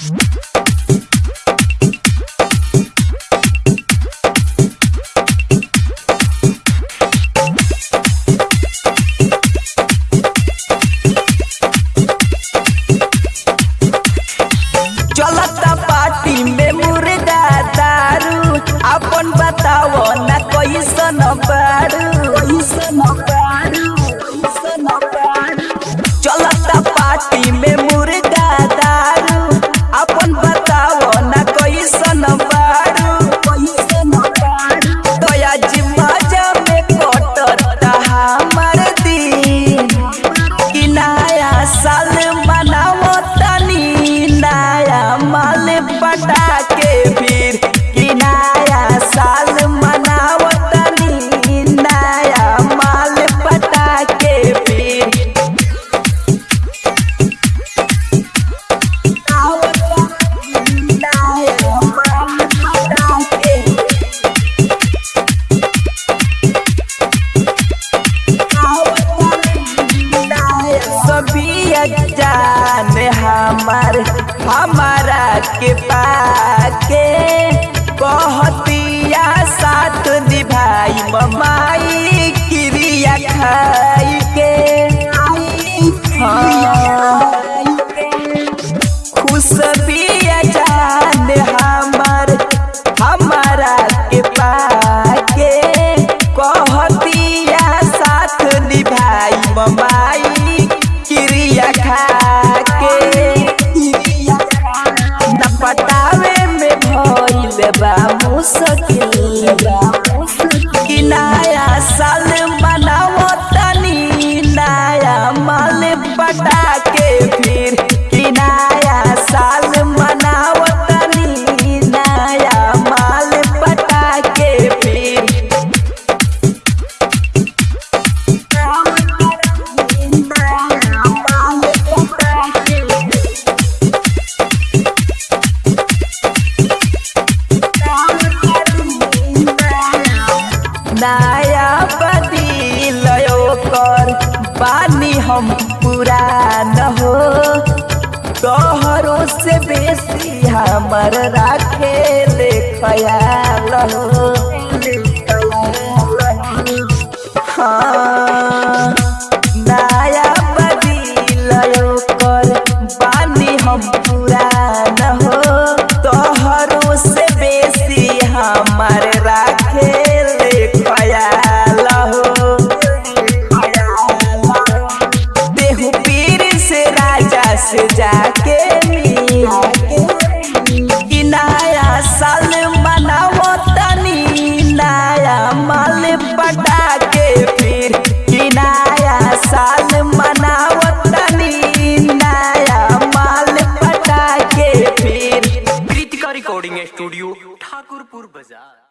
Mm-hmm. प्यार हमारा के पाके। बहतिया साथ निभाई ममाई क्रिया खाई के हाँ। खुश भी पटावे में भैल बाबू सके कर पानी हम पूरा न हो। तोहरों से बेसी हमर राखे ले ख्याल हो। स्टूडियो ठाकुरपुर बाज़ार